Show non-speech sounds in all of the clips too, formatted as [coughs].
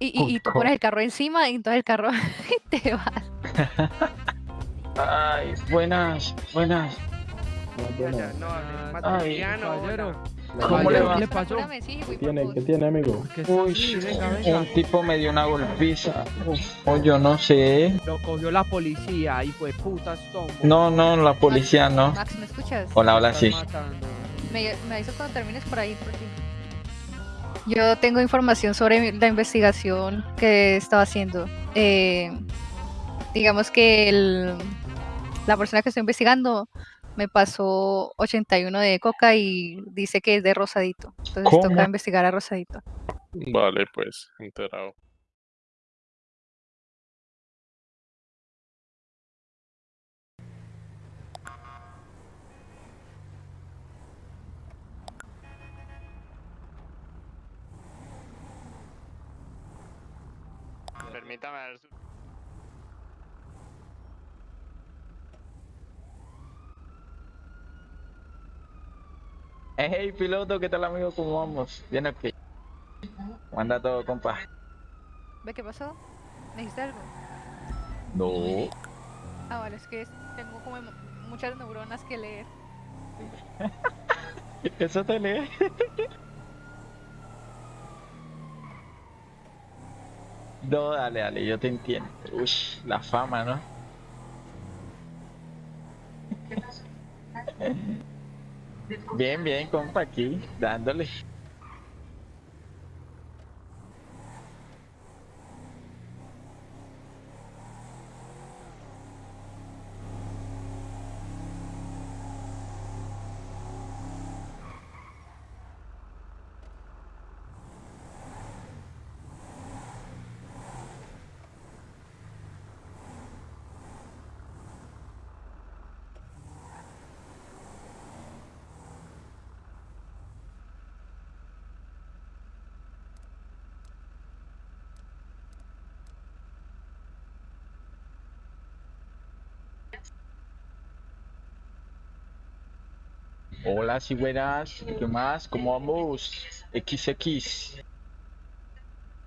Y, y, y tú pones el carro encima y entonces el carro [laughs] te va. Ay, buenas, buenas. Ya, no, Ay, Materiano, caballero. ¿Cómo le va? ¿Qué le pasó? ¿Qué tiene? ¿Qué tiene, amigo? ¿Qué está Uy, un tipo me dio una golpiza. O yo no sé. Lo cogió la policía y fue puta. No, no, la policía no. Max, ¿me escuchas? Hola, hola, sí. Me, me avisas cuando termines por ahí, por fin. Yo tengo información sobre la investigación que estaba haciendo. Eh, digamos que el- la persona que estoy investigando me pasó 81 de coca y dice que es de Rosadito. Entonces ¿Cómo? toca investigar a Rosadito. Vale, pues, enterado. Permítame ver su... Hey, piloto, ¿qué tal, amigo? ¿Cómo vamos? Bien, ok. ¿Cómo anda todo, compa? ¿Ve qué pasó? ¿Me dijiste algo? No. Ah, vale, es que tengo como mu- muchas neuronas que leer. [laughs] Eso te lee. No, dale, dale, yo te entiendo. Uy, la fama, ¿no? Bien, bien, compa, aquí, dándole. Hola, si buenas. ¿Qué más? ¿Cómo vamos? XX.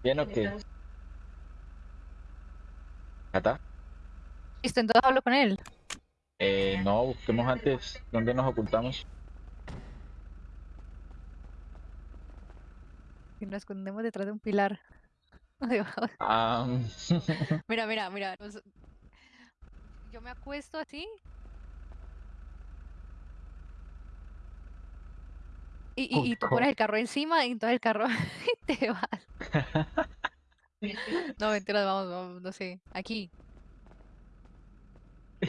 ¿Bien o qué? ¿Cata? Listo, entonces hablo con él. Eh, no, busquemos antes dónde nos ocultamos. Y nos escondemos detrás de un pilar. [laughs] Ah, [laughs] Mira, mira, mira. Yo me acuesto así. Y, y, y tú pones el carro encima y entonces el carro [laughs] te va. [laughs] No, mentira, vamos, vamos, no sé. Aquí.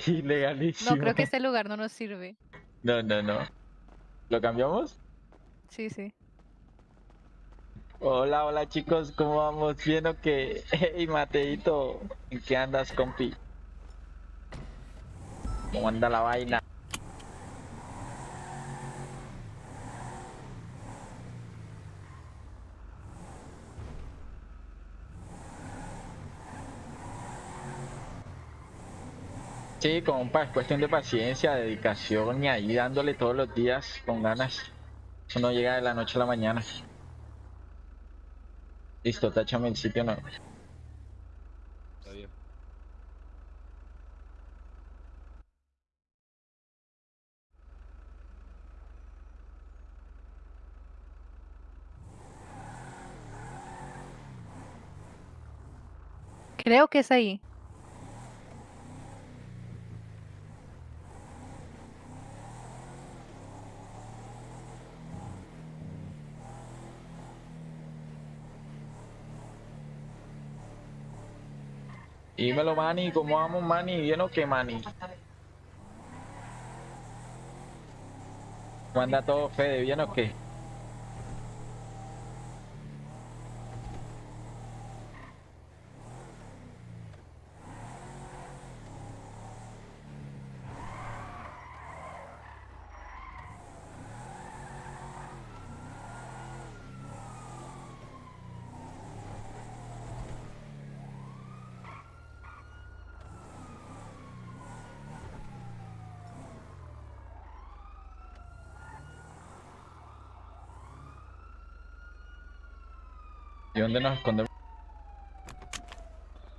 ilegalísimo. [laughs] No, creo que este lugar no nos sirve. No, no, no. ¿Lo cambiamos? Sí, sí. Hola, hola chicos, ¿cómo vamos? ¿Bien o qué? Hey, Mateito, ¿en qué andas, compi? ¿Cómo anda la vaina? Sí, compa, es cuestión de paciencia, dedicación y ahí dándole todos los días con ganas. Eso no llega de la noche a la mañana. Listo, táchame el sitio no. Creo que es ahí. Dímelo, Manny, ¿cómo vamos, Manny? ¿Bien o qué, Manny? ¿Cómo anda todo, Fede? ¿Bien o qué? dónde nos escondemos?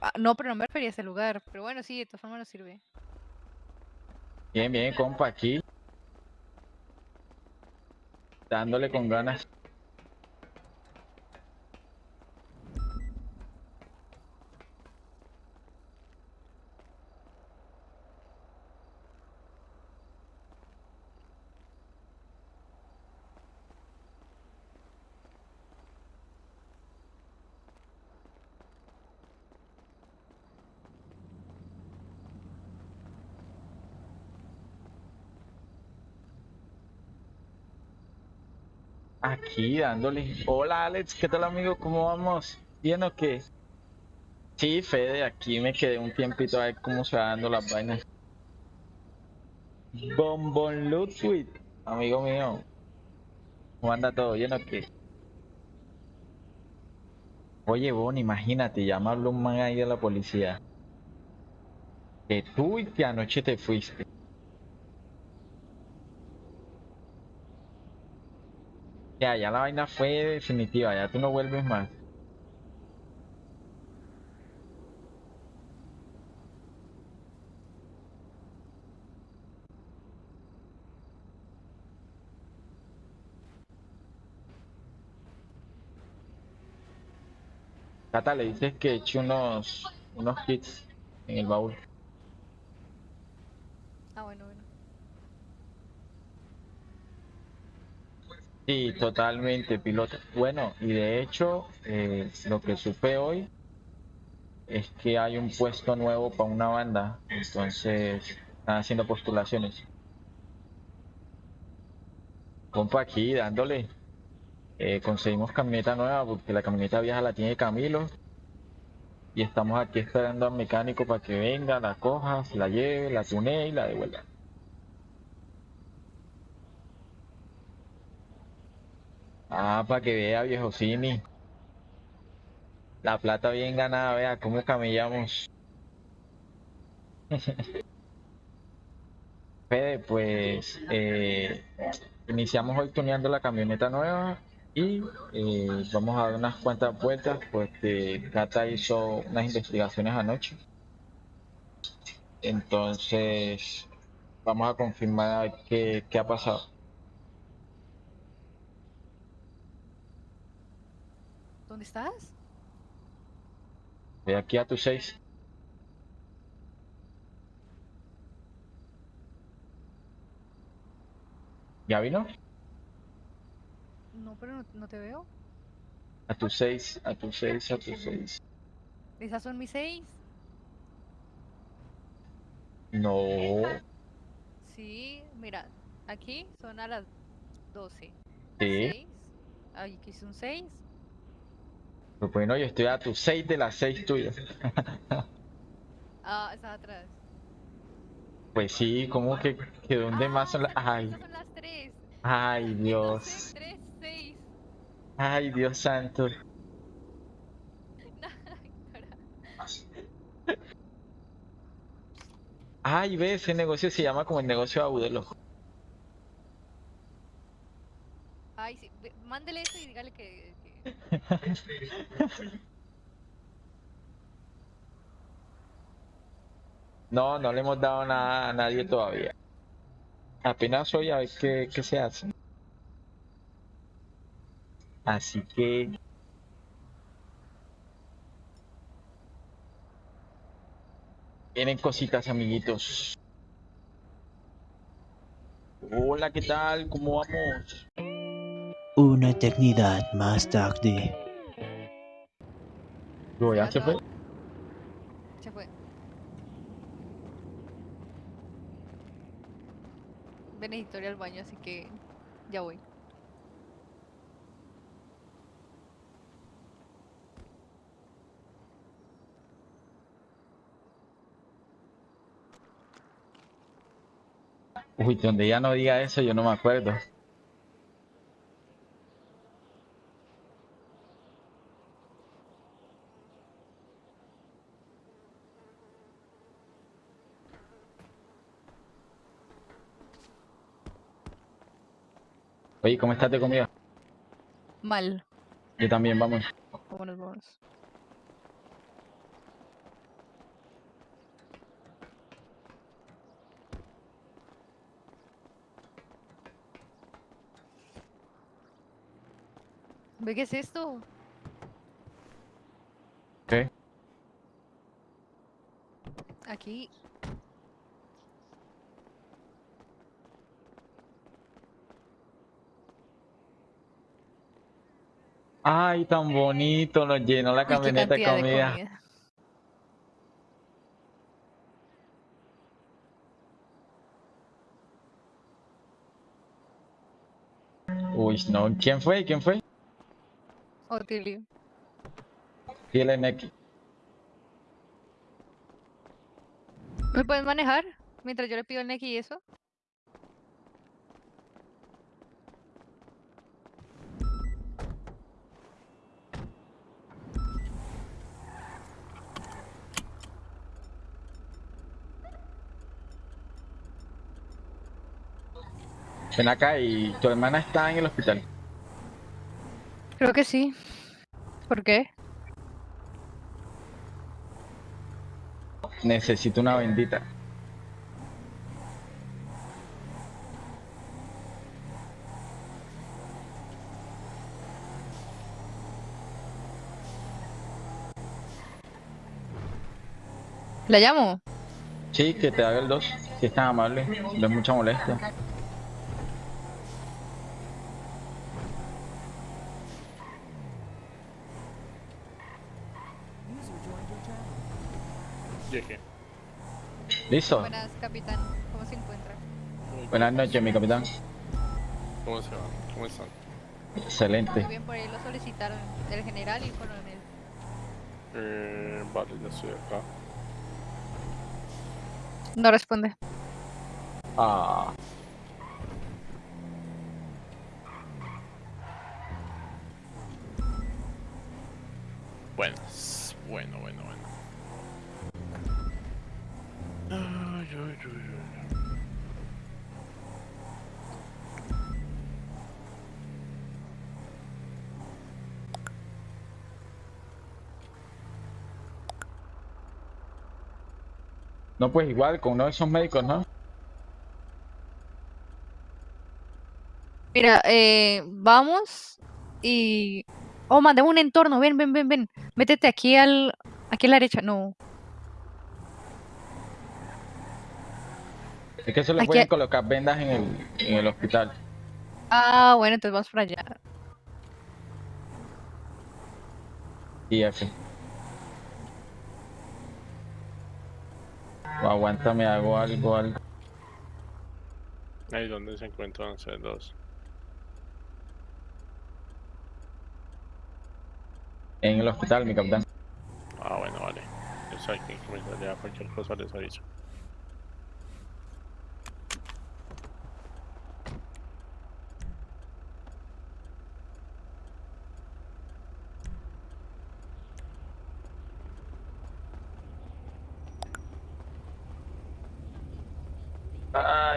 Ah, no, pero no me refería a ese lugar. Pero bueno, sí, de todas formas nos sirve. Bien, bien, compa, aquí. Dándole con ganas. Dándole. Hola Alex, ¿qué tal amigo? ¿Cómo vamos? ¿Bien o qué? Sí, Fede, aquí me quedé un tiempito a ver cómo se va dando las vainas. Bombon Ludwig, amigo mío. ¿Cómo anda todo? ¿Bien o qué? Oye, Bon, imagínate, habló un man ahí de la policía. Que tú y que anoche te fuiste. Ya, ya la vaina fue definitiva, ya tú no vuelves más. Cata, le dices que eche unos, unos kits en el baúl. Ah, bueno, bueno. Sí, totalmente, piloto. Bueno, y de hecho, eh, lo que supe hoy es que hay un puesto nuevo para una banda, entonces están haciendo postulaciones. Compa, aquí dándole. Eh, conseguimos camioneta nueva porque la camioneta vieja la tiene Camilo. Y estamos aquí esperando al mecánico para que venga, la coja, la lleve, la tunee y la devuelva. Ah, para que vea, viejo Cini. La plata bien ganada, vea cómo camellamos. [laughs] Fede, pues eh, iniciamos hoy tuneando la camioneta nueva y eh, vamos a dar unas cuantas vueltas porque Cata hizo unas investigaciones anoche. Entonces, vamos a confirmar qué, qué ha pasado. ¿Dónde estás? Voy aquí a tu 6. ¿Ya vino? No, pero no, no te veo. A tu 6, a tu 6, a tu 6. ¿Esas son mis seis? No. Sí, mira, aquí son a las 12. Sí. Seis. Aquí es un 6. Pues bueno, yo estoy a tu 6 de las 6 tuyas. [laughs] Ah, está atrás. Pues sí, como que, que dónde más son las... Ay, Esas son las 3. ay Dios. 3, 6. Ay Dios santo. [laughs] Ay, ve, ese negocio se llama como el negocio de Agudelo. Ay, sí. Mándele eso y dígale que. No, no le hemos dado nada a nadie todavía. Apenas hoy a ver qué, qué se hace. Así que... Vienen cositas, amiguitos. Hola, ¿qué tal? ¿Cómo vamos? Una eternidad más tarde. Yo ya se fue. Se fue. Ir al baño, así que ya voy. Uy, donde ya no diga eso, yo no me acuerdo. Oye, ¿cómo estás de comida? Mal. Yo también, vamos. Vámonos, ¿Ve qué es esto? ¿Qué? Aquí Ay, tan bonito, nos llenó la camioneta de comida. Uy, no, ¿quién fue? ¿Quién fue? Otilio. Dile Neki. ¿Me puedes manejar? Mientras yo le pido el Neki y eso. Ven acá y tu hermana está en el hospital. Creo que sí. ¿Por qué? Necesito una bendita. ¿La llamo? Sí, que te haga el 2, si es tan amable, no es mucha molestia. ¿Listo? Buenas, capitán. ¿Cómo se encuentra? Muy Buenas noches, mi capitán. ¿Cómo se va? ¿Cómo están? Muy Excelente. bien, por ahí lo solicitaron el general y el coronel. Eh, vale, ya estoy acá. No responde. Ah, Bueno, bueno, bueno, bueno. Ay, ay, ay, ay. No, pues igual, con uno de esos médicos, ¿no? Mira, eh, vamos y... Oh, mandemos un entorno. Ven, ven, ven, ven. Métete aquí al... Aquí a la derecha. No. Es que se le Aquí pueden colocar vendas en el, en el hospital. Ah, bueno, entonces vamos para allá. Y. O aguántame, hago algo, algo. Ahí donde se encuentran ustedes dos. En el hospital, mi capitán. Ah, bueno, vale. Yo sé que comisaría cualquier cosa les aviso.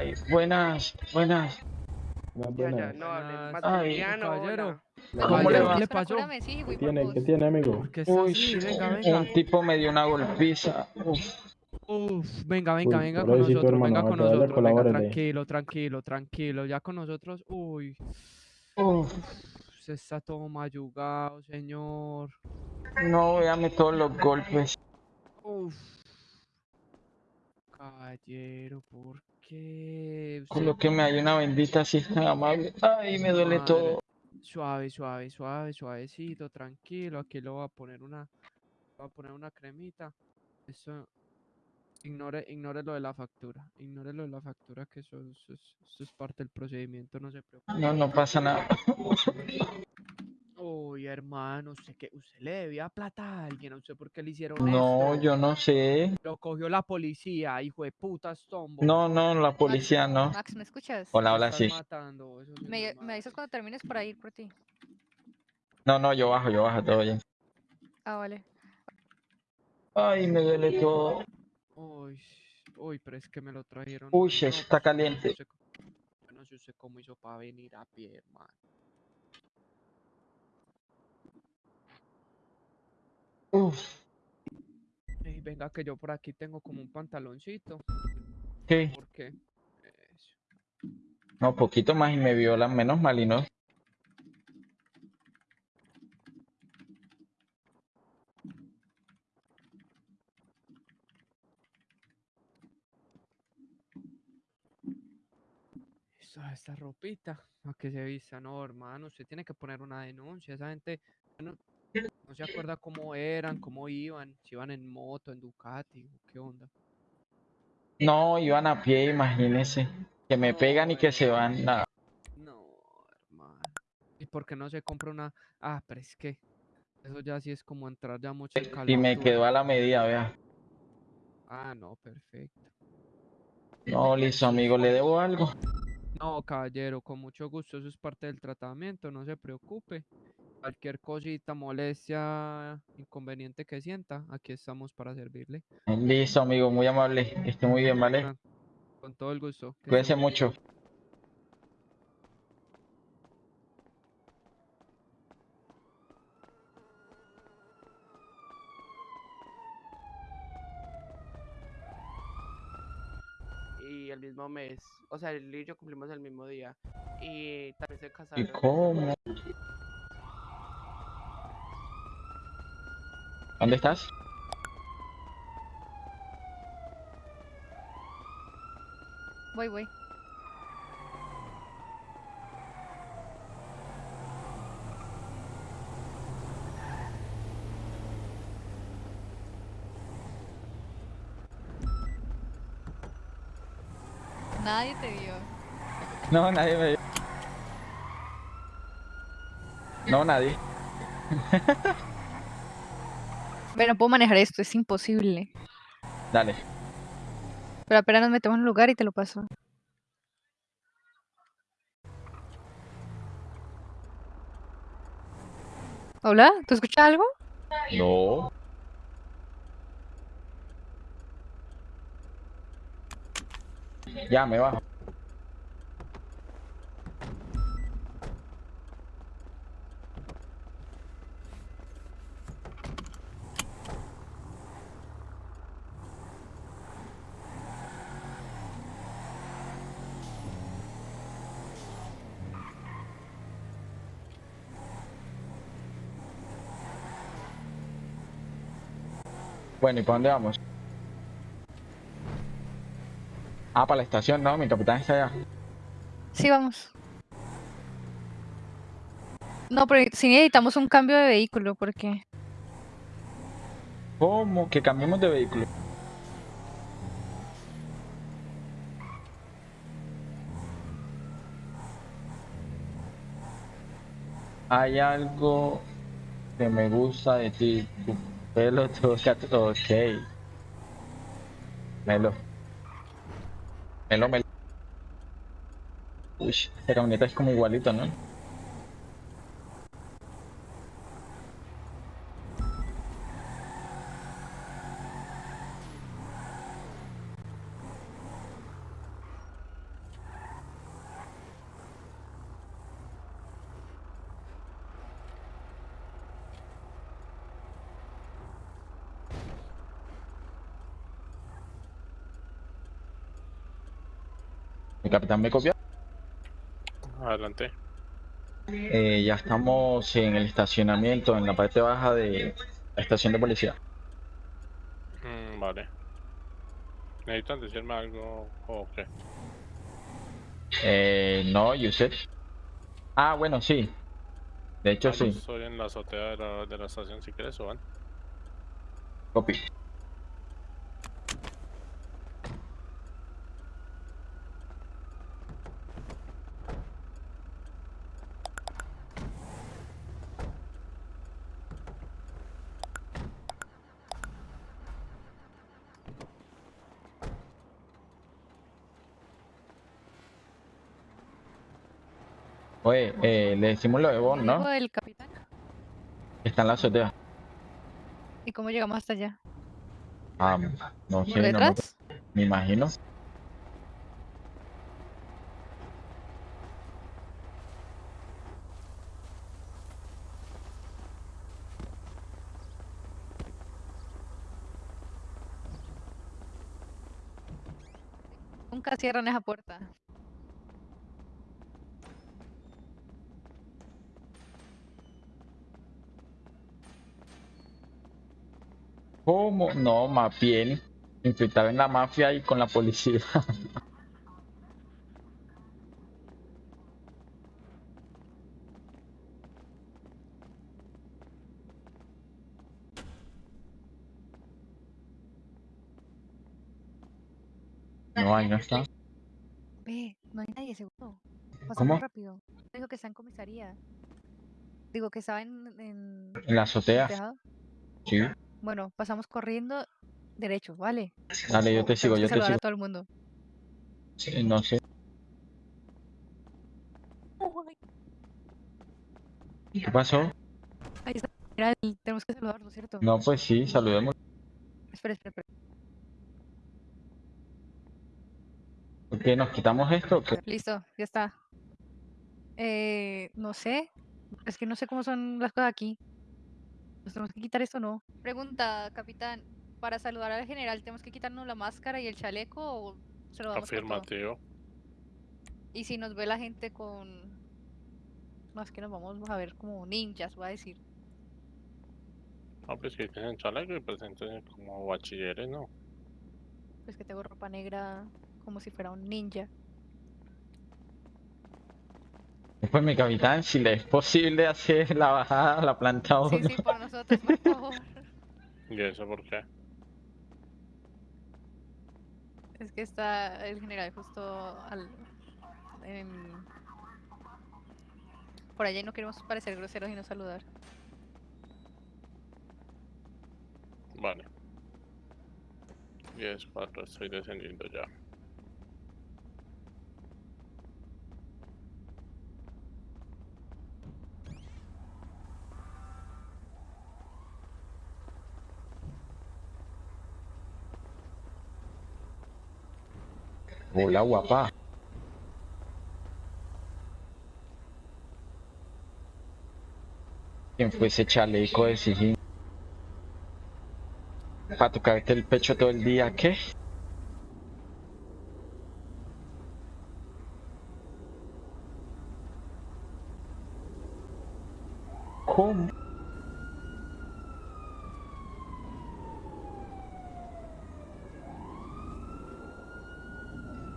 Ay, buenas, buenas. Ya, ya, no hablen. Buenas. Maximiliano, caballero. hola. ¿Cómo le va? ¿Qué le pasó? ¿Qué tiene? ¿Qué tiene, amigo? ¿Por qué está Uy, así? Venga, venga. un tipo me dio una golpiza. Uf, Uf, venga, venga, Uy, venga con nosotros, hermano, venga con nosotros, venga, tranquilo, tranquilo, tranquilo, ya con nosotros, uy, uf. se está todo mayugado, señor, No, véame todos los golpes. uf, caballero, ¿por Usted- Colóqueme ahí una bendita si es tan amable. Ay, me duele Madre. todo. Suave, suave, suave, suavecito, tranquilo, aquí le voy a poner una, voy a poner una cremita, eso, ignore, ignore lo de la factura, ignore lo de la factura, que eso, eso es, eso es parte del procedimiento, no se preocupe. No, no pasa nada. [laughs] Uy, hermano, usted que usted le debía plata a alguien, ¿a usted por qué le hicieron No, esto? yo no sé. Lo cogió la policía, hijo de puta Stombo. No, no, la policía no. Max, ¿me escuchas? Hola, hola, sí. matando, eso sí no Me, me avisas cuando termines para ir por ti. No, no, yo bajo, yo bajo, todo bien. Ah, vale. Ay, me duele todo. Uy, uy, pero es que me lo trajeron. Uy, no, eso pues, está no sé caliente. Yo no sé usted cómo hizo para venir a pie, hermano. Uf. Venga, que yo por aquí tengo como un pantaloncito. ¿Por qué? Eso. No, poquito más y me violan, menos mal y no. esta ropita a que se vista no hermano usted tiene que poner una denuncia esa gente no se acuerda cómo eran, cómo iban, si iban en moto, en Ducati, qué onda. No, iban a pie, imagínese. Que me No, pegan y que se van. nada. No, hermano. ¿Y por qué no se compra una? Ah, pero es que eso ya sí es como entrar ya mucho en Y me quedó a la medida, vea. Ah, no, perfecto. No, listo, amigo, ¿le debo algo? No, caballero, con mucho gusto, eso es parte del tratamiento, no se preocupe. Cualquier cosita, molestia, inconveniente que sienta, aquí estamos para servirle. Listo, amigo, muy amable. Que esté muy bien, ¿vale? Con- todo el gusto. bien. mucho. Y el mismo mes. O sea, él y yo cumplimos el mismo día. Y también se ¿Y casaron. cómo? ¿Dónde estás? Voy, voy. Nadie te vio. No, nadie me... No, nadie. [laughs] Bueno, no puedo manejar esto, es imposible. Dale. Pero apenas nos metemos en un lugar y te lo paso. ¿Hola? ¿Tú escuchas algo? No. Ya, me bajo. Bueno, ¿y para dónde vamos? Ah, para la estación, no, mi capitán está allá. Sí, vamos. No, pero sí necesitamos un cambio de vehículo porque ¿Cómo? Que cambiemos de vehículo. Hay algo que me gusta de ti. Pelo toca. Ok. Melo. Melo, melo. Uy, esta camioneta es como igualito, ¿no? Mi capitán me copió. Adelante. Eh, ya estamos en el estacionamiento, en la parte baja de la estación de policía. Mm, vale. ¿Necesitan decirme algo o qué? Eh, no, ¿y usted? Ah, bueno, sí. De hecho, Ah, sí. Estoy en la azotea de la, de la estación si quieres o van. Copy. Oye, eh, le decimos lo de Bon, ¿Cómo dijo ¿no? el capitán? Está en la azotea. ¿Y cómo llegamos hasta allá? Ah, no ¿Por sé, no me, detrás? me imagino. Nunca cierran esa puerta. como, no, Mapiel, infiltrado en la mafia y con la policía. No, ahí no está. Ve, no hay nadie, seguro. ¿Cómo? rápido. Digo que está en comisaría. Digo que estaba en... En, ¿En la azotea. Sí. Bueno, pasamos corriendo derecho, ¿vale? Dale, yo te sigo, Tenemos yo que te saludar sigo. a todo el mundo. Sí, No sé. ¿Qué pasó? Ahí está. Mira, tenemos que saludarlo, ¿cierto? No, pues sí, saludemos. Espera, espera, espera. ¿Por qué nos quitamos esto? Listo, ya está. Eh, no sé. Es que no sé cómo son las cosas aquí. ¿Nos tenemos que quitar esto o no? Pregunta, capitán. Para saludar al general, ¿tenemos que quitarnos la máscara y el chaleco o se lo damos? Afirmativo. Y si nos ve la gente con... Más que nos vamos a ver como ninjas, voy a decir. No, pues que tienen chaleco y presenten como bachilleres, ¿no? Pues que tengo ropa negra como si fuera un ninja. Pues mi capitán, si le es posible hacer la bajada a la planta 1. Sí, sí, por nosotros, por favor. ¿Y eso por qué? Es que está el general justo al... en- Por allá y no queremos parecer groseros y no saludar. Vale. 10, 4, estoy descendiendo ya. Hola, guapa. ¿Quién fue ese chaleco de sigilo? Para tocarte el pecho todo el día, ¿qué? ¿Cómo?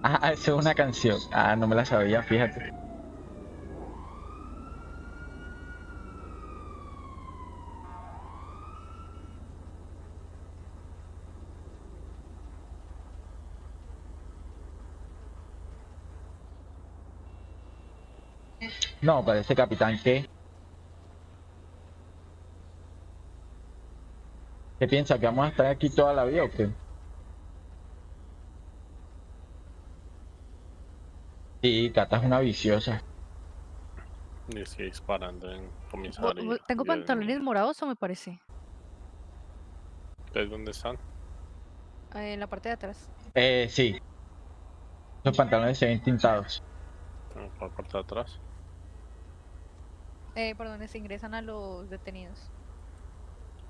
Ah, [laughs] eso es una canción. Ah, no me la sabía, fíjate. No, parece capitán que... ¿Qué piensa? ¿Que vamos a estar aquí toda la vida o qué? Sí, Cata es una viciosa. Y estoy disparando en comisaría. Tengo pantalones morados o me parece. ¿Ustedes dónde están? Eh, en la parte de atrás. Eh, sí. Los pantalones se ven tintados. En la parte de atrás. Eh, por donde se ingresan a los detenidos.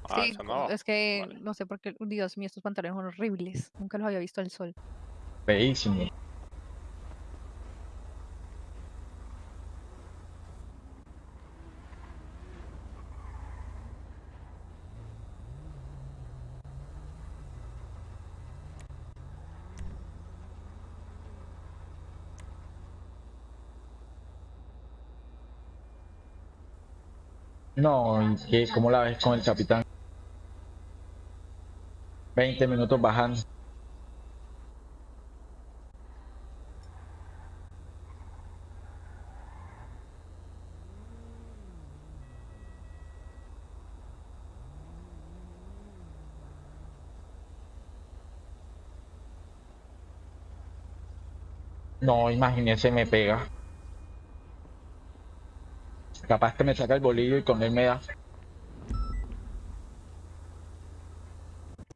Ah, sí, no. es que Vale. no sé por qué. Dios mío, estos pantalones son horribles. Nunca los había visto al sol. Feísimo. No, ¿y qué? ¿Cómo la ves con el capitán? 20 minutos bajando. No, imagínese, me pega. Capaz que me saca el bolillo y con él me da.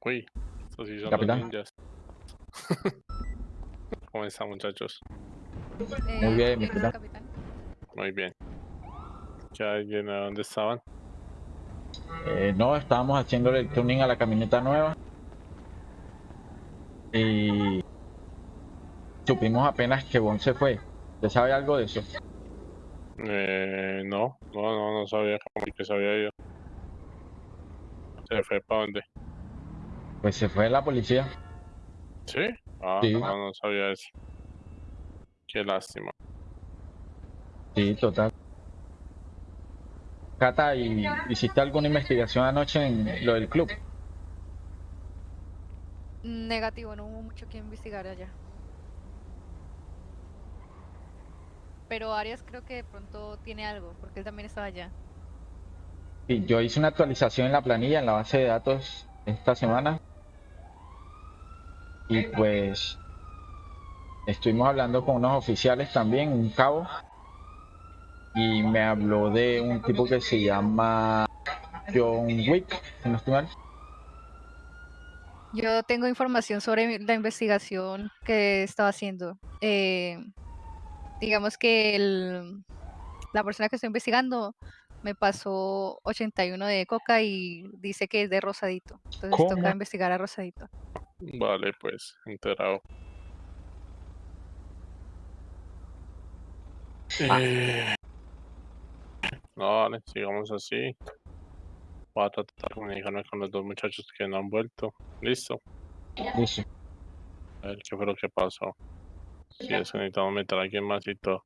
Uy, estos sí son Capitán. los ninjas. [laughs] ¿Cómo están, muchachos? Eh, bien, mi ¿quién es el capitán? Muy bien. ¿Ya alguien a dónde estaban? Eh, no, estábamos haciéndole el tuning a la camioneta nueva. Y supimos apenas que Bon se fue. ¿Usted sabe algo de eso? Eh, no, no, no, no sabía cómo que se había ido. ¿Se fue para dónde? Pues se fue la policía. ¿Sí? Ah, Sí. no, no sabía eso. Qué lástima. Sí, total. Cata, ¿y hiciste alguna investigación anoche en lo del club? Negativo, no hubo mucho que investigar allá. Pero Arias creo que de pronto tiene algo, porque él también estaba allá. Sí, yo hice una actualización en la planilla, en la base de datos esta semana. Y pues estuvimos hablando con unos oficiales también, un cabo. Y me habló de un tipo que se llama John Wick, si no estoy mal. Yo tengo información sobre la investigación que estaba haciendo. Eh, digamos que el- la persona que estoy investigando me pasó 81 de coca y dice que es de Rosadito. Entonces toca investigar a Rosadito. Vale, pues, enterado. Ah. Eh, No, vale, sigamos así. Voy a tratar de comunicarme con los dos muchachos que no han vuelto. Listo. Listo. A ver qué fue lo que pasó. Si es que necesitamos meter a alguien más y todo.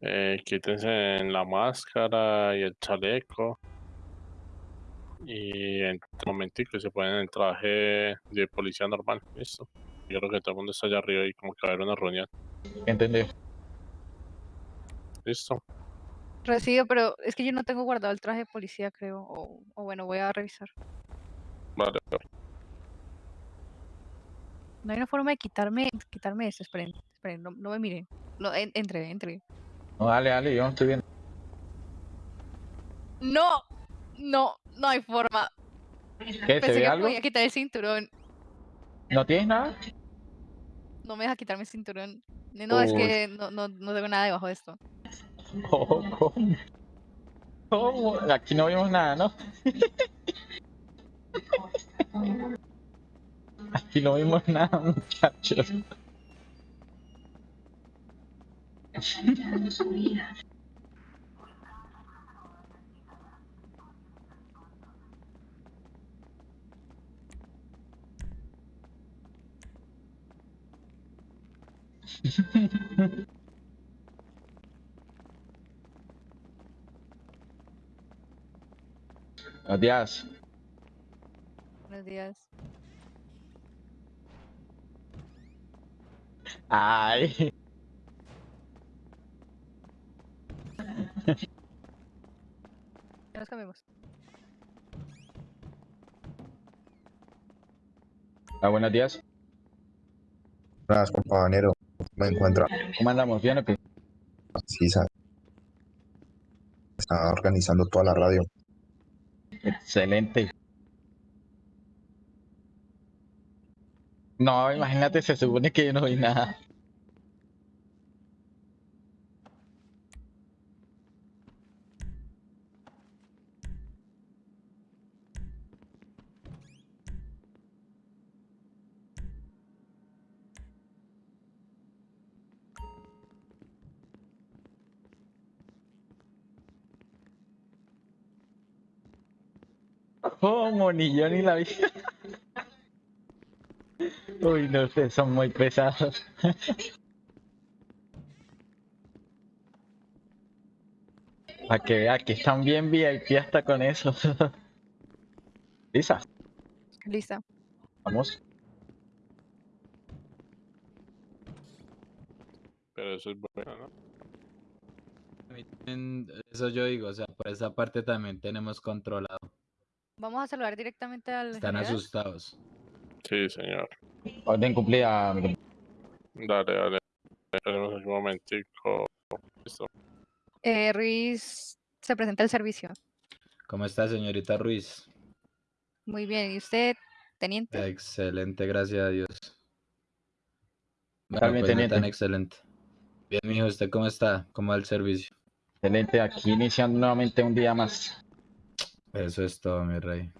Eh, quítense en la máscara y el chaleco. Y en un momentico se ponen el traje de policía normal. Listo. Yo creo que todo el mundo está allá arriba y como que va a haber una reunión. Entendido. Listo. Recibo, pero es que yo no tengo guardado el traje de policía, creo. O, o bueno, voy a revisar. Vale, vale. No hay una forma de quitarme, quitarme esto. Esperen, esperen, no, no me miren. No, en- entre, entre. No, dale, dale, yo no estoy viendo. No, no, no hay forma. ¿Qué? ¿Se ve que algo? podía quitar el cinturón. ¿No tienes nada? No me deja quitarme el cinturón. No, es que no, no, no tengo nada debajo de esto. Oh, ¿Cómo? ¿Cómo? Aquí no vimos nada, ¿no? [laughs] [laughs] Aquí no vimos nada, muchachos. Buenos días. Buenos días. Ay. Nos cambiamos. Ah, buenos días. Buenas, compañero. Me encuentra. ¿Cómo andamos? ¿Bien o qué? Sí, sa- Está organizando toda la radio. Excelente. No, imagínate, se supone que yo no vi nada. ¿Cómo? Ni yo ni la vi. [laughs] Uy, no, ustedes son muy pesados. [laughs] Para que vea que están bien VIP hasta con eso. [laughs] Lisa, Lista. vamos. Pero eso es bueno, ¿no? A mí también, Eso yo digo, o sea, por esa parte también tenemos controlado. Vamos a saludar directamente al Están general. asustados. Sí, señor. Orden cumplida, mi Dale, dale. Esperemos un momentico. Listo. Eh, Ruiz se presenta al servicio. ¿Cómo está, señorita Ruiz? Muy bien. ¿Y usted, teniente? Excelente, gracias a Dios. Bueno, vez pues no tan teniente. excelente. Bien, mijo, ¿usted cómo está? ¿Cómo va el servicio? Excelente, aquí iniciando nuevamente un día más. Eso es todo, mi rey.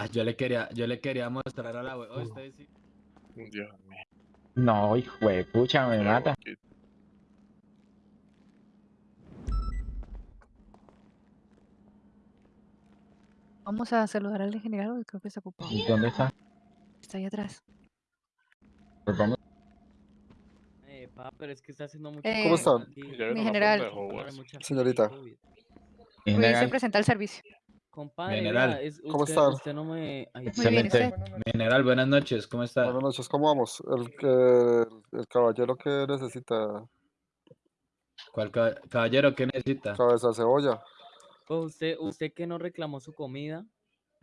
Ah, yo le quería, yo le quería mostrar a la web. Oh, usted sí- Dios mío. No, hijo de pucha, me qué mata. boquita. Vamos a saludar al general, creo que está ocupado. ¿Y ¿Dónde está? Está ahí atrás. Pues vamos. Eh, pa, pero es que está haciendo mucho Eh. Ya vieron Mi general. Señorita. COVID. En Ruiz se general, presenta al servicio. Compadre, General. vea, es- ¿Cómo usted, usted no me... ay, Muy bien, Excelente. usted. Mi general, buenas noches, ¿cómo está? Buenas noches, ¿cómo vamos? El, que- el caballero que necesita ¿Cuál caba- caballero qué necesita? cabeza de cebolla. pues usted, usted que no reclamó su comida.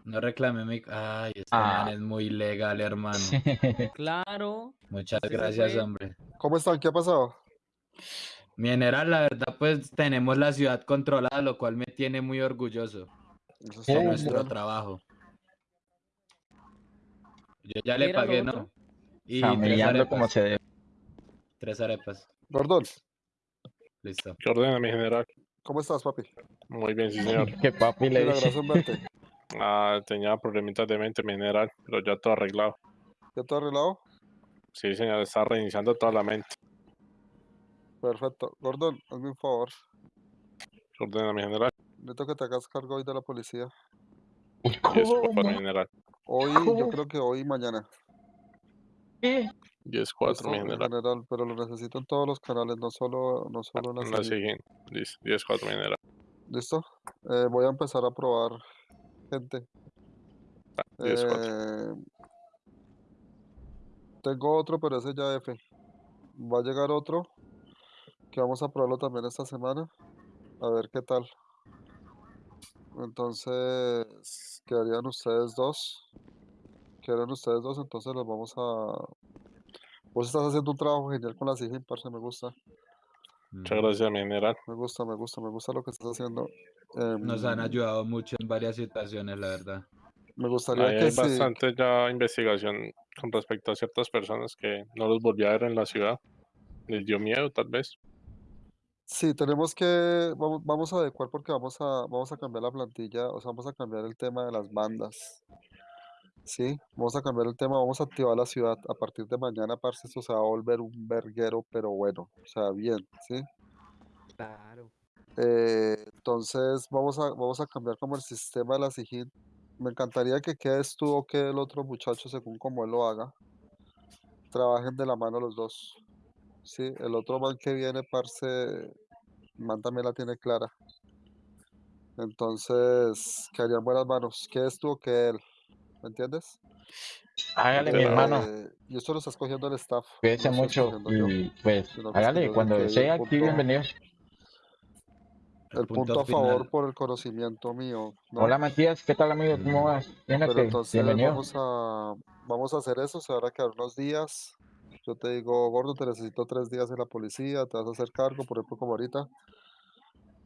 No reclame mi... Ay, este Ah. man es muy legal, hermano. [laughs] Claro. Muchas gracias, hombre. ¿Cómo están? ¿Qué ha pasado? Mi general, la verdad, pues tenemos la ciudad controlada, lo cual me tiene muy orgulloso Eso muy nuestro trabajo. Yo ya ¿Qué le pagué? ¿no? Y tres Familiando como se debe. Tres arepas. Gordón, Listo. ¿Qué ordena, mi general? ¿cómo estás, papi? Muy bien, sí, señor. [laughs] Que papi le dice. gracias en verte. [laughs] Ah, tenía problemitas de mente, mi general, pero ya todo arreglado. ¿Ya todo arreglado? Sí, señor, está reiniciando toda la mente. Perfecto. Gordón, hazme un favor. ¿Qué ordena, mi general? Necesito que te hagas cargo hoy de la policía. Diez cuatro, mi general. Hoy, yo creo que hoy y mañana. ¿Qué? Diez cuatro, ¿Listo? mi En general. general, pero lo necesito en todos los canales, no solo, no solo en la La siguiente. Listo, diez cuatro, mi general. ¿Listo? Eh, voy a empezar a probar gente. Diez cuatro. Eh, tengo otro, pero ese ya F. Va a llegar otro que vamos a probarlo también esta semana. A ver qué tal. Entonces, quedarían ustedes dos. Quedarían ustedes dos, entonces los vamos a... Vos estás haciendo un trabajo genial con la SIGIN, parce, me gusta. Muchas gracias, mi general. Me gusta, me gusta, me gusta lo que estás haciendo. Nos han Em, ayudado mucho en varias situaciones, la verdad. Me gustaría Ahí que hay sí. bastante ya investigación con respecto a ciertas personas que no los volví a ver en la ciudad. Les dio miedo, tal vez. Sí, tenemos que, vamos, vamos a adecuar porque vamos a, vamos a cambiar la plantilla, o sea, vamos a cambiar el tema de las bandas. Sí, vamos a cambiar el tema, vamos a activar la ciudad. A partir de mañana, parce, esto se va a volver un verguero, pero bueno, o sea, bien, ¿sí? Claro. Eh, entonces, vamos a, vamos a cambiar como el sistema de la SIGIN. Me encantaría que quedes tú o quede el otro muchacho según como él lo haga. Trabajen de la mano los dos. Sí, el otro man que viene, parce, man también la tiene clara. Entonces, quedarían buenas manos. Quedes tú o quede él. ¿Me entiendes? Hágale, mi hermano. Eh, y esto lo está escogiendo el staff. Cuídese no mucho yo, y pues que es que hágale yo cuando sea aquí bienvenido. El punto punto a favor final. por el conocimiento mío. ¿no? Hola Matías, ¿qué tal amigo? ¿Cómo vas? Pero entonces bienvenido. vamos a, vamos a hacer eso, se van a quedar unos días. Yo te digo, gordo, te necesito tres días en la policía, te vas a hacer cargo, por ejemplo, como ahorita,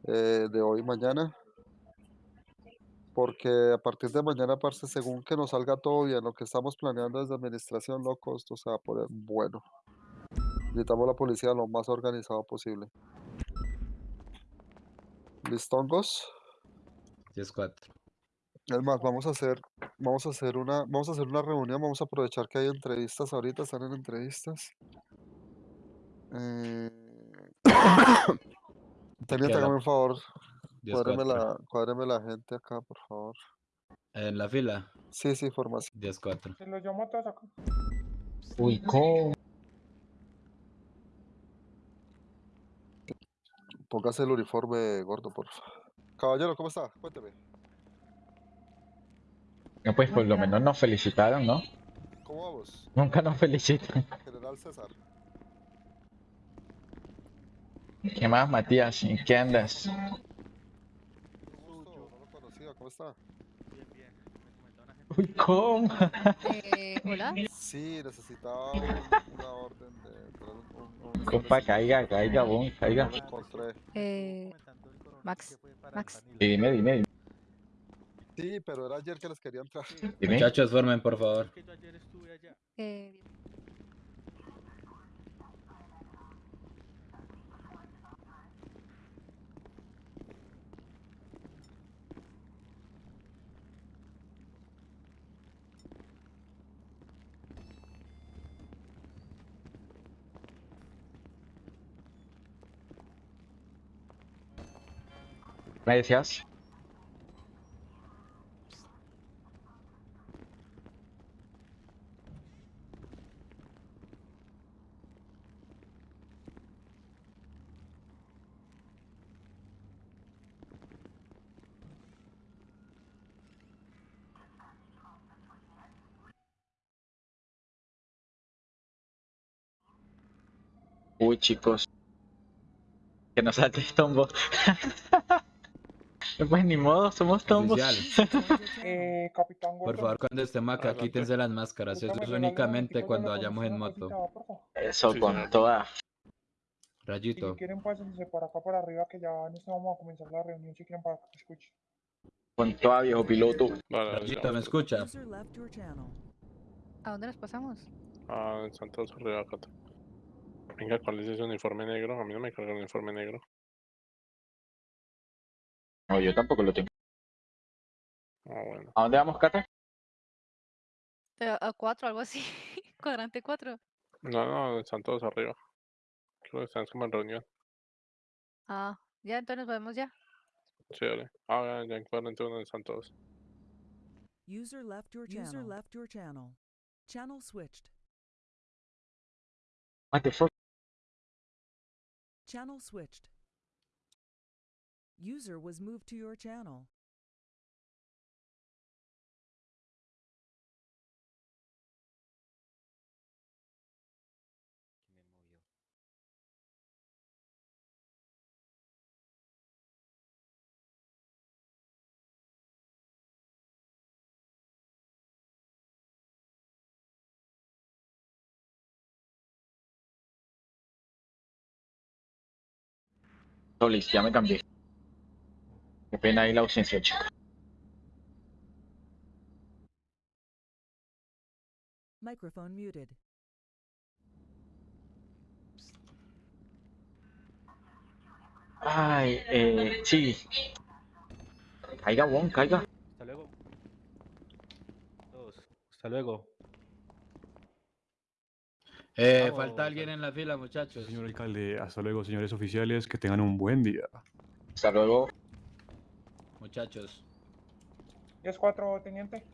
eh, de hoy y mañana. Porque a partir de mañana, parce, según que nos salga todo bien, lo que estamos planeando desde administración, loco, esto se va a poner bueno. Necesitamos la policía lo más organizado posible. ¿Listongos? 10-4. Es más, vamos a hacer, vamos a hacer una, vamos a hacer una reunión, vamos a aprovechar que hay entrevistas ahorita, están en entrevistas. Eh... [coughs] Teniente, a la- hágame un favor, 10-4. cuádreme la, cuádreme la gente acá, por favor. En la fila, Sí, sí, formación. 10-4. Se los llamo a todos acá. Uy, ¿cómo? Póngase el uniforme gordo, por favor. Caballero, ¿cómo está? Cuénteme. No, pues por lo menos nos felicitaron, ¿no? ¿Cómo vamos? Nunca nos felicitan. [laughs] General César. ¿Qué más, Matías? ¿En qué andas? Un gusto, no lo conocía, ¿cómo está? Uy, ¿cómo? Eh, [laughs] Hola. Sí, necesitaba un- una orden de... un- Compa, caiga, caiga, boom, caiga. Eh, Max. Max. Dime, dime, dime. Sí, pero era ayer que les quería entrar. dime. Muchachos, formen, por favor. Que yo ayer estuve allá. Eh, ¿Me decías? Uy, chicos. Que nos salte tombo. [laughs] pues ni modo, somos tombos. [laughs] Eh, Capitán por favor, cuando estemos acá, Adelante. quítense las máscaras. Eso es únicamente cuando vayamos en moto. Eso, Sí, con toda. Rayito. si quieren, pásense por acá por arriba, que ya en este vamos a comenzar la reunión. Si quieren, para que escuchen. Con toda, viejo piloto. Vale, Rayito, ¿me escucha? ¿A dónde nos pasamos? Ah, en Santos arriba acá. Venga, ¿cuál es ese uniforme negro? A mí no me carga el uniforme negro. No, yo tampoco lo tengo. Ah, bueno. ¿A dónde vamos, Cata? Eh, A 4, algo así. [laughs] Cuadrante 4. No, no, están todos arriba. Creo que están como en reunión. Ah, ya, entonces nos vemos ya. Sí, dale. Ah, ya, ya en 41 están todos. User left your channel. User left your channel. Channel switched. What the fuck? Channel switched. User was moved to your channel. Solis, ya me cambié. Qué pena ahí la ausencia, chicos. Microphone muted. Ay, eh, sí. Caiga, Won, caiga. Hasta luego. Hasta luego. Eh, Vamos, falta alguien en la fila, muchachos. Señor alcalde, hasta luego, señores oficiales, que tengan un buen día. Hasta luego. Muchachos, 10-4, teniente.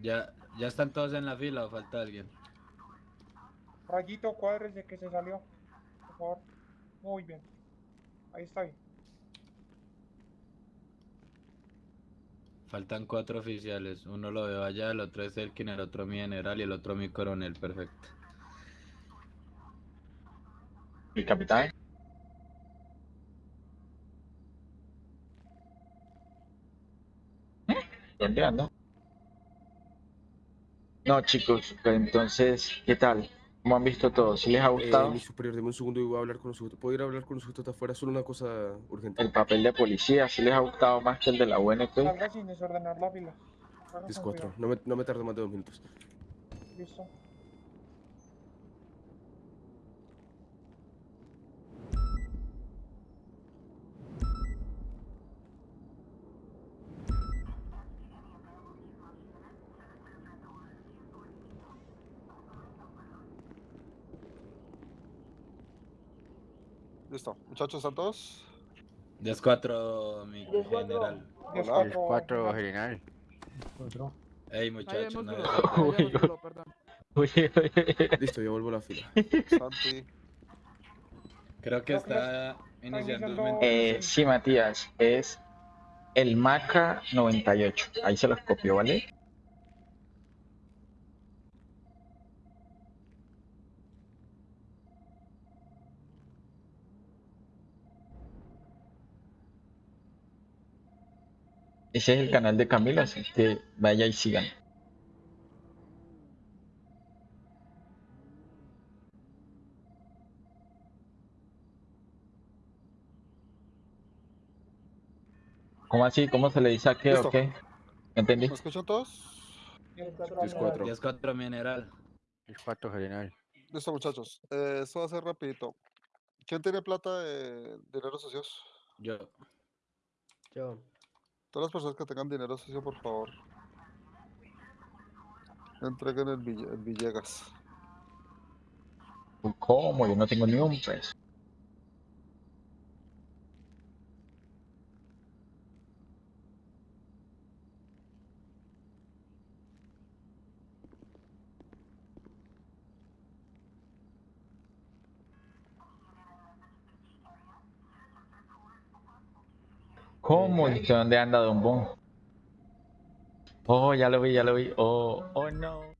¿ya, ¿ya están todos en la fila o falta alguien? Rayito, cuadres de que se salió. Por favor. Muy bien. Ahí está bien. Faltan cuatro oficiales. Uno lo veo allá, el otro es Elkin, el otro mi general y el otro mi coronel. Perfecto. Mi capitán. ¿Dónde ando? No, chicos, entonces, ¿qué tal? ¿Cómo han visto todo? ¿Sí les ha gustado? mi superior, deme un segundo y voy a hablar con los sujetos. ¿Puedo ir a hablar con los sujetos de afuera? Solo una cosa urgente. El papel de policía, ¿sí les ha gustado más que el de la UNP? Salga sin desordenar la con 10-4. cuidado. No me, no me tardo más de dos minutos. Listo. Muchachos, ¿están todos? 10-4, mi general. 10-4, general. Ey, muchachos, no uy, uy. [laughs] Listo, ya vuelvo a la fila. Santi. Creo que está iniciando Eh, sí, Matías, es el Maca 98. Ahí se los copió, ¿vale? Ese es el canal de Camila, así que vaya y sigan. ¿Cómo así? ¿Cómo se le dice a qué o qué? ¿Entendí? ¿Me escuchan todos? 10-4. 10-4, mi general. El 4 general. Listo, muchachos. Eh, esto va a ser rapidito. ¿Quién tiene plata de dinero socios? Yo. Yo. Todas las personas que tengan dinero socio, por favor. Entreguen el, el Villegas. ¿Cómo? Yo no tengo ni un peso. ¿Cómo? ¿Y usted dónde anda, Don Bon? Oh, ya lo vi, ya lo vi. Oh, oh no.